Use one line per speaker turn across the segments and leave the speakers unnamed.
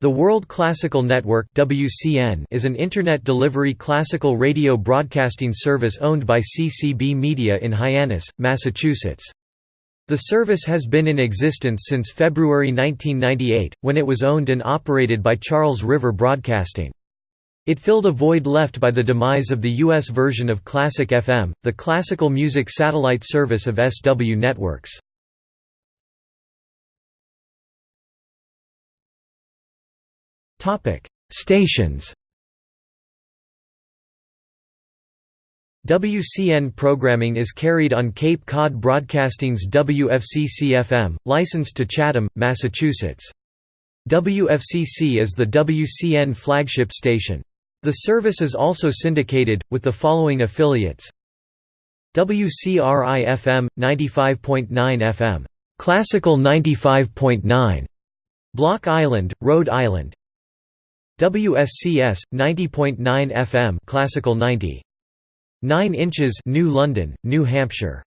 The World Classical Network (WCN) is an internet delivery classical radio broadcasting service owned by CCB Media in Hyannis, Massachusetts. The service has been in existence since February 1998, when it was owned and operated by Charles River Broadcasting. It filled a void left by the demise of the U.S. version of Classic FM, the classical music satellite service of SW Networks. Stations. WCN programming is carried on Cape Cod Broadcasting's WFCC-FM, licensed to Chatham, Massachusetts. WFCC is the WCN flagship station. The service is also syndicated, with the following affiliates WCRI-FM, 95.9 FM. Classical 95.9. Block Island, Rhode Island WSCS 90.9 FM Classical 90 9 inches New London New Hampshire.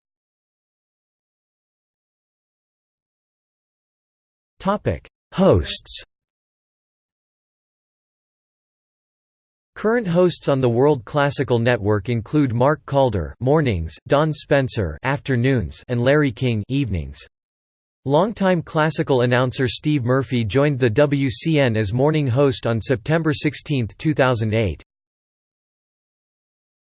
Topic Hosts. Current hosts on the World Classical Network include Mark Calder mornings, Don Spencer afternoons, and Larry King evenings. Longtime classical announcer Steve Murphy joined the WCN as morning host on September 16, 2008.